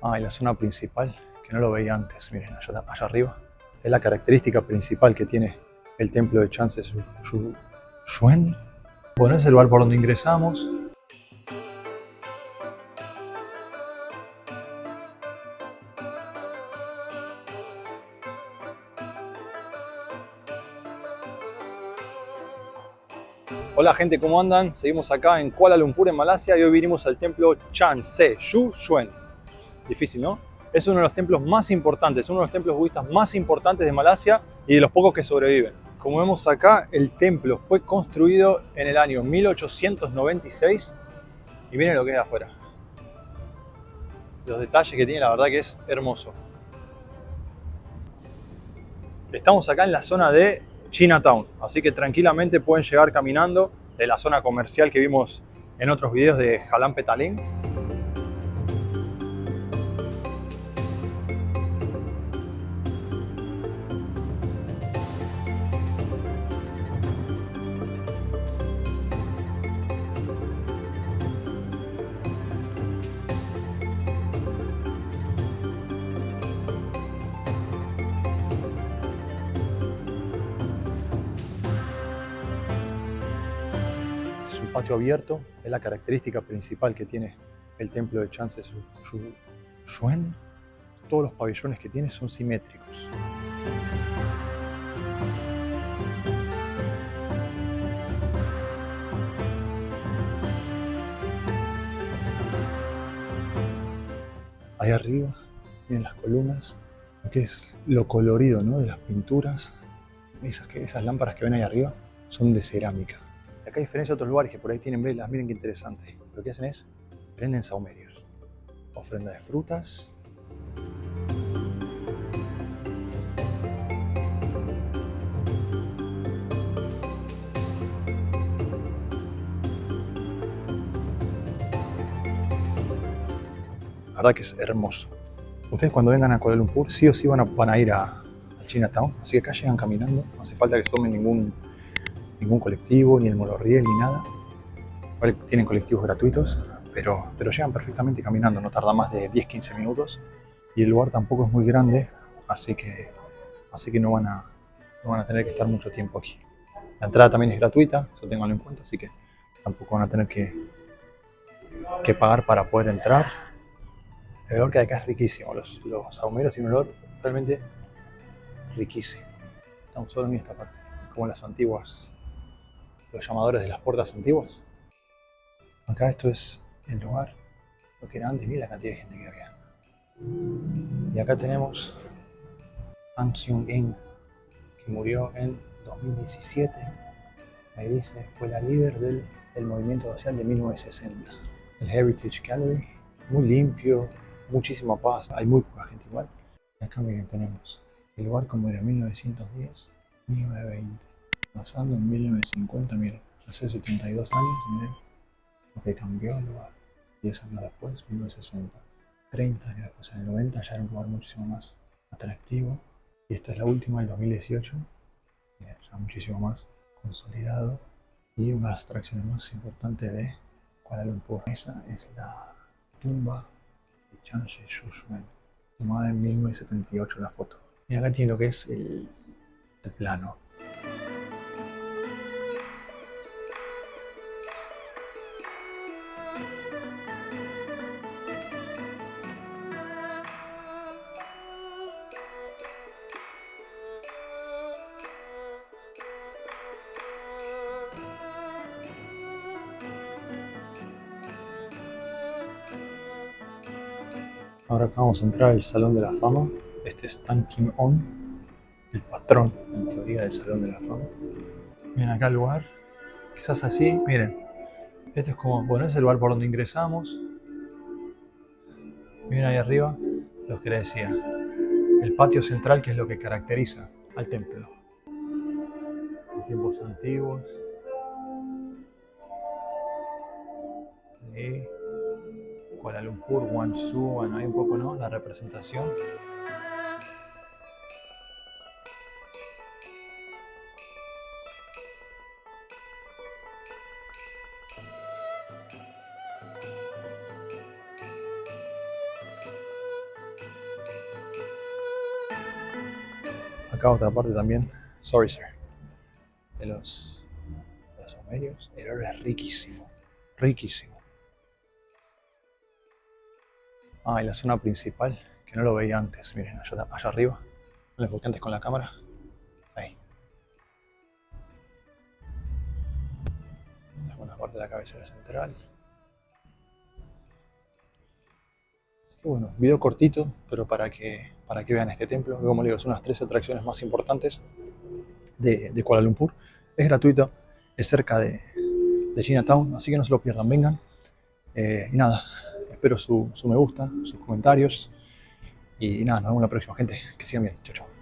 Ah, y la zona principal, que no lo veía antes, miren, allá, allá arriba. Es la característica principal que tiene el templo de Chance Shuen. Bueno, es el lugar por donde ingresamos. Hola gente, ¿cómo andan? Seguimos acá en Kuala Lumpur, en Malasia, y hoy vinimos al templo Chan Se Shu Shuen. Difícil, ¿no? Es uno de los templos más importantes, uno de los templos budistas más importantes de Malasia y de los pocos que sobreviven. Como vemos acá, el templo fue construido en el año 1896 y miren lo que es afuera. Los detalles que tiene, la verdad que es hermoso. Estamos acá en la zona de Chinatown, así que tranquilamente pueden llegar caminando de la zona comercial que vimos en otros videos de Jalan Patio abierto es la característica principal que tiene el templo de Chance Shuen. Todos los pabellones que tiene son simétricos. Ahí arriba, miren las columnas, que es lo colorido ¿no? de las pinturas. Esas, esas lámparas que ven ahí arriba son de cerámica. Acá hay diferencia de otros lugares que por ahí tienen velas, miren qué interesante. Lo que hacen es, prenden saumerios. Ofrenda de frutas. La verdad que es hermoso. Ustedes cuando vengan a Kuala Lumpur sí o sí van a, van a ir a, a Chinatown, así que acá llegan caminando, no hace falta que tomen ningún ningún colectivo, ni el monorriel, ni nada. Tienen colectivos gratuitos, pero, pero llegan perfectamente caminando, no tarda más de 10-15 minutos. Y el lugar tampoco es muy grande, así que, así que no, van a, no van a tener que estar mucho tiempo aquí. La entrada también es gratuita, eso tenganlo en cuenta, así que tampoco van a tener que, que pagar para poder entrar. El olor que hay acá es riquísimo, los, los saumeros tienen un olor realmente riquísimo. Estamos solo en esta parte, como las antiguas los llamadores de las puertas antiguas. Acá esto es el lugar, lo que era antes, mira la cantidad de gente que había. Y acá tenemos Ang Seung-in, que murió en 2017. Ahí dice, fue la líder del, movimiento social de 1960. El Heritage Gallery, muy limpio, muchísima paz, hay muy poca gente igual. Acá miren, tenemos el lugar como era 1910, 1920 pasando en 1950, miren, hace 72 años, miren lo que cambió el lugar. 10 años después, 1960. 30 años después, en el 90 ya era un lugar muchísimo más atractivo. Y esta es la última del 2018, miren, ya muchísimo más consolidado. Y una de las atracciones más importantes de Kuala Lumpur. Esa es la tumba de Chanshe Shushuen, tomada en 1978 la foto. Y acá tiene lo que es el, el plano Ahora acá vamos a entrar al Salón de la Fama. Este es Tan Kim On, el patrón, en teoría, del Salón de la Fama. Miren acá el lugar, quizás así, miren. Este es como, bueno, es el lugar por donde ingresamos. Miren ahí arriba, lo que les decía. El patio central, que es lo que caracteriza al templo. En tiempos antiguos. Kuala Lumpur, Guangzhou, bueno, hay un poco, ¿no? La representación. Acá otra parte también, sorry sir, de los, de los el oro es riquísimo, riquísimo. Ah, y la zona principal, que no lo veía antes. Miren, allá, arriba. No enfoqué antes con la cámara. Ahí. Alguna parte de la cabecera central. bueno, video cortito, pero para que, para que vean este templo, como les digo, son las tres atracciones más importantes de, Kuala Lumpur. Es gratuito, es cerca de, de Chinatown, así que no se lo pierdan, vengan. Eh, y nada, espero su, su me gusta, sus comentarios. Y, nada, nos vemos la próxima, gente. Que sigan bien. Chao, chao.